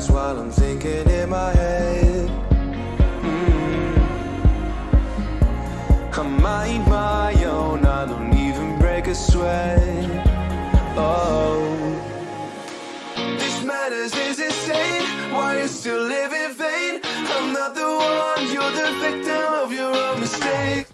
that's while I'm thinking in my head. Mm. I mind my own, I don't even break a sweat. Oh, this madness is insane. Why you still live in vain? I'm not the one, you're the victim of your own mistake.